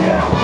Yeah.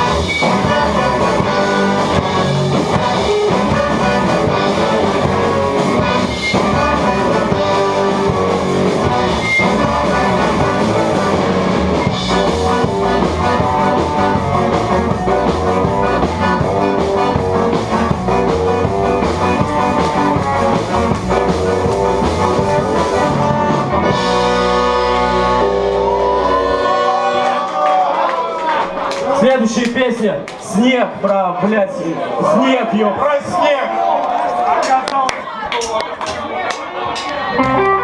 следующая песня «Снег» про, блядь, снег, ё. Про снег! Thank you.